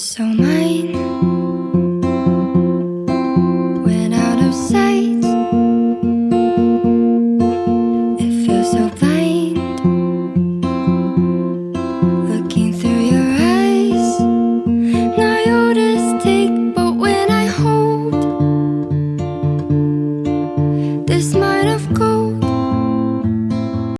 so mine.